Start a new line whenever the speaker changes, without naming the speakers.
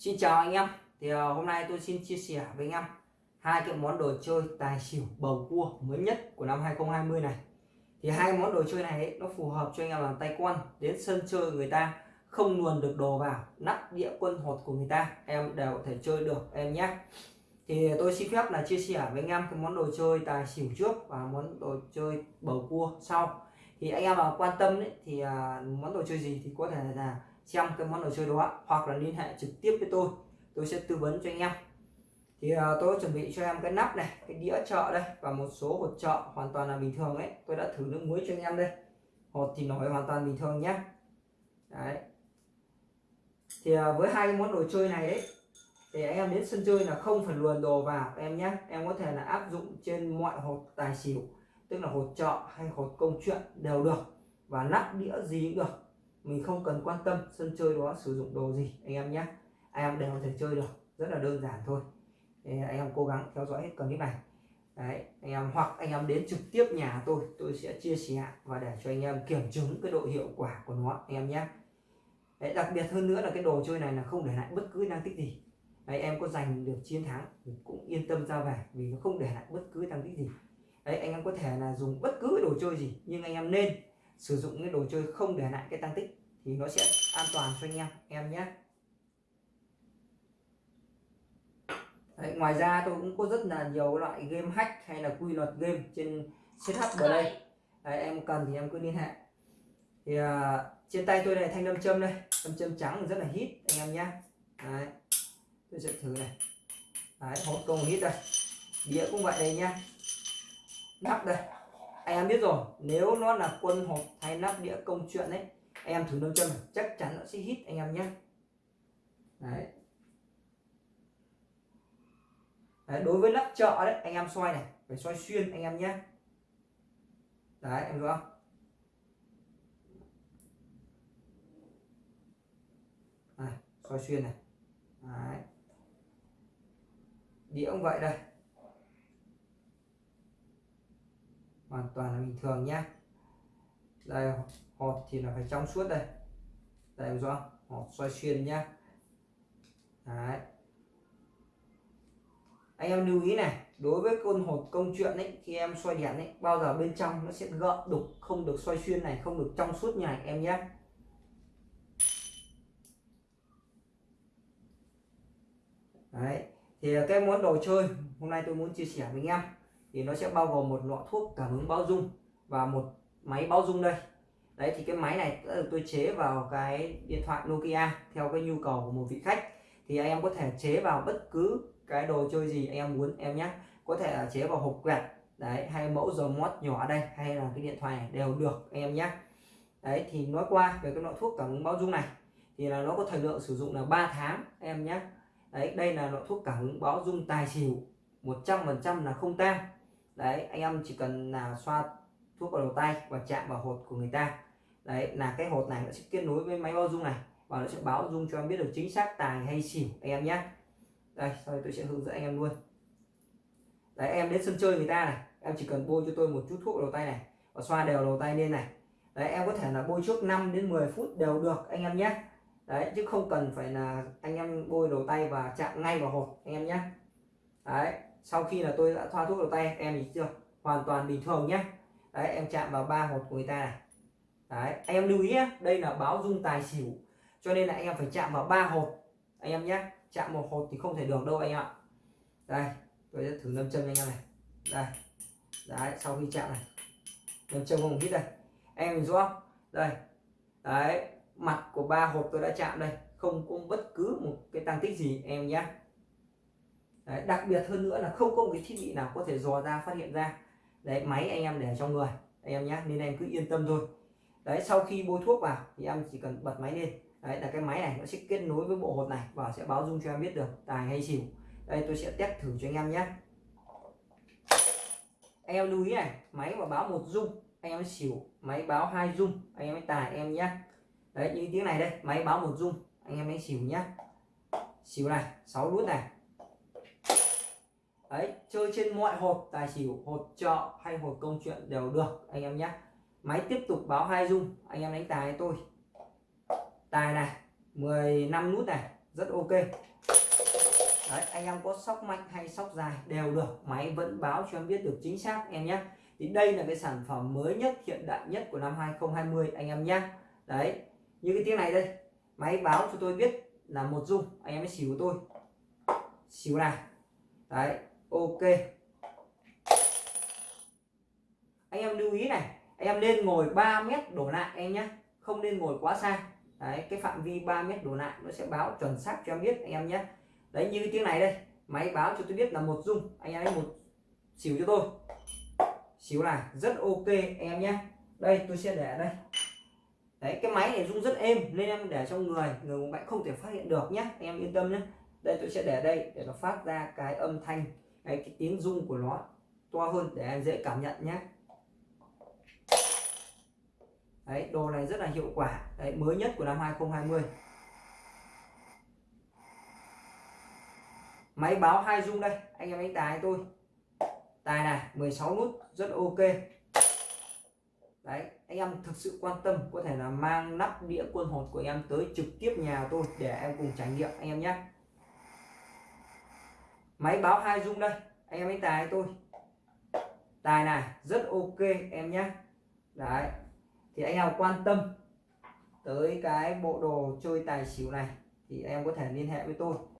Xin chào anh em. Thì ờ, hôm nay tôi xin chia sẻ với anh em hai cái món đồ chơi tài xỉu bầu cua mới nhất của năm 2020 này. Thì hai món đồ chơi này ấy, nó phù hợp cho anh em làm tay quan đến sân chơi người ta không luồn được đồ vào nắp đĩa quân hột của người ta em đều có thể chơi được em nhé. Thì tôi xin phép là chia sẻ với anh em cái món đồ chơi tài xỉu trước và món đồ chơi bầu cua sau. Thì anh em mà quan tâm đấy thì ờ, món đồ chơi gì thì có thể là xem cái món đồ chơi đó hoặc là liên hệ trực tiếp với tôi. Tôi sẽ tư vấn cho anh em. Thì uh, tôi chuẩn bị cho em cái nắp này cái đĩa chợ đây và một số hột chợ hoàn toàn là bình thường đấy tôi đã thử nước muối cho anh em đây. Hột thì nổi hoàn toàn bình thường nhé. Đấy. Thì uh, với hai món đồ chơi này đấy thì anh em đến sân chơi là không phải luồn đồ vào em nhé. Em có thể là áp dụng trên mọi hột tài xỉu tức là hột chợ hay hột công chuyện đều được và nắp đĩa gì cũng được mình không cần quan tâm sân chơi đó sử dụng đồ gì anh em nhé. Anh em đều có thể chơi được rất là đơn giản thôi. Thì anh em cố gắng theo dõi hết clip này. Đấy anh em hoặc anh em đến trực tiếp nhà tôi tôi sẽ chia sẻ và để cho anh em kiểm chứng cái độ hiệu quả của nó anh em nhé. Đấy, đặc biệt hơn nữa là cái đồ chơi này là không để lại bất cứ năng tích gì. Đấy, em có giành được chiến thắng thì cũng yên tâm ra về vì nó không để lại bất cứ năng tích gì. Đấy anh em có thể là dùng bất cứ đồ chơi gì nhưng anh em nên sử dụng cái đồ chơi không để lại cái tăng tích thì nó sẽ an toàn cho anh em em nhé. Đấy, ngoài ra tôi cũng có rất là nhiều loại game hack hay là quy luật game trên CH đây. Đấy, em cần thì em cứ liên hệ. Thì uh, trên tay tôi này thanh nam châm đây nam châm trắng rất là hít anh em nhé. Đấy, tôi sẽ thử này. Đấy, hộp công hít đây. Đĩa cũng vậy đây nhá nắp đây em biết rồi, nếu nó là quân hộp hay nắp đĩa công chuyện đấy em thử nâng chân chắc chắn nó sẽ hít anh em nhé. Đấy. đấy, đối với nắp chợ đấy, anh em xoay này, phải xoay xuyên anh em nhé. Đấy, em rõ không? Xoay xuyên này. Đấy. đĩa cũng vậy đây. Hoàn toàn là bình thường nhé đây hột thì là phải trong suốt đây. Đây rõ. Hột xoay xuyên nhá. Đấy. anh em lưu ý này, đối với con hột công chuyện ấy, khi em xoay đèn ấy, bao giờ bên trong nó sẽ gợn đục, không được xoay xuyên này, không được trong suốt như này, em nhé Đấy. thì cái món đồ chơi, hôm nay tôi muốn chia sẻ với anh em thì nó sẽ bao gồm một lọ thuốc cảm ứng báo dung và một máy báo dung đây. Đấy, thì cái máy này tôi chế vào cái điện thoại Nokia theo cái nhu cầu của một vị khách. Thì anh em có thể chế vào bất cứ cái đồ chơi gì anh em muốn, em nhé. Có thể là chế vào hộp quẹt, đấy, hay mẫu dầu mót nhỏ đây, hay là cái điện thoại này đều được, anh em nhé. Đấy, thì nói qua về cái loại thuốc cảm ứng báo dung này, thì là nó có thời lượng sử dụng là 3 tháng em nhé. Đấy, đây là loại thuốc cảm ứng báo dung tài xỉu 100% là không tan đấy, anh em chỉ cần là xoa thuốc vào đầu tay và chạm vào hột của người ta. Đấy, là cái hột này nó sẽ kết nối với máy bao dung này và nó sẽ báo dung cho em biết được chính xác tài hay xỉu, anh em nhé. Đây, sau đây tôi sẽ hướng dẫn anh em luôn. Đấy, em đến sân chơi người ta này, em chỉ cần bôi cho tôi một chút thuốc vào đầu tay này và xoa đều đầu tay lên này. Đấy, em có thể là bôi trước 5 đến 10 phút đều được, anh em nhé. Đấy, chứ không cần phải là anh em bôi đầu tay và chạm ngay vào hột, anh em nhé. Đấy sau khi là tôi đã thoa thuốc vào tay, em thì chưa, hoàn toàn bình thường nhé đấy, em chạm vào ba hột của người ta này. Đấy, anh em lưu ý nhé đây là báo dung tài xỉu, cho nên là anh em phải chạm vào ba hột. Anh em nhé chạm một hột thì không thể được đâu anh ạ. Đây, tôi sẽ thử nâm châm anh em này. Đây, đấy, sau khi chạm này. Nâm châm không biết đây. Em nhìn rõ đây, đấy, mặt của ba hộp tôi đã chạm đây. Không có bất cứ một cái tăng tích gì, em nhé đấy, đặc biệt hơn nữa là không có một cái thiết bị nào có thể dò ra phát hiện ra. Đấy máy anh em để trong người anh em nhé nên em cứ yên tâm thôi. Đấy sau khi bôi thuốc vào thì em chỉ cần bật máy lên. Đấy là cái máy này nó sẽ kết nối với bộ hột này và sẽ báo dung cho em biết được tài hay xỉu. Đây tôi sẽ test thử cho anh em nhé anh em lưu ý này máy mà báo một dung anh em xỉu máy báo hai dung anh em tài em nhé đấy như tiếng này đây máy báo một dung anh em ấy xỉu nhé xỉu này 6 nút này ấy chơi trên mọi hộp tài xỉu hộp trọ hay hộp công chuyện đều được anh em nhé. Máy tiếp tục báo hai dung anh em đánh tài tôi. Tài này 15 nút này rất ok. Đấy, anh em có sóc mạnh hay sóc dài đều được máy vẫn báo cho em biết được chính xác em nhé. Thì đây là cái sản phẩm mới nhất hiện đại nhất của năm 2020 anh em nhé. Đấy như cái tiếng này đây máy báo cho tôi biết là một dung anh em mới xỉu tôi. Xỉu này. Đấy ok. Anh em lưu ý này, anh em nên ngồi 3 mét đổ lại em nhé không nên ngồi quá xa. Đấy, cái phạm vi 3 mét đổ lại nó sẽ báo chuẩn xác cho em biết anh em nhé đấy, như tiếng này đây, máy báo cho tôi biết là một dung anh em một xỉu cho tôi. Xíu này rất ok em nhé đây, tôi sẽ để đây. Đấy, cái máy này rung rất êm, nên em để trong người người bệnh không thể phát hiện được nhé em yên tâm nhé đây, tôi sẽ để đây để nó phát ra cái âm thanh cái, cái tiếng rung của nó to hơn để em dễ cảm nhận nhé. Đấy đồ này rất là hiệu quả. Đấy mới nhất của năm 2020 máy báo hai rung đây anh em đánh tài tôi. Tài này 16 nút rất ok. Đấy anh em thực sự quan tâm có thể là mang nắp đĩa quân hột của em tới trực tiếp nhà tôi để em cùng trải nghiệm anh em nhé máy báo hai dung đây, anh em đánh tài tôi. Tài này, rất ok, em nhé đấy, thì anh em quan tâm tới cái bộ đồ chơi tài xỉu này thì em có thể liên hệ với tôi.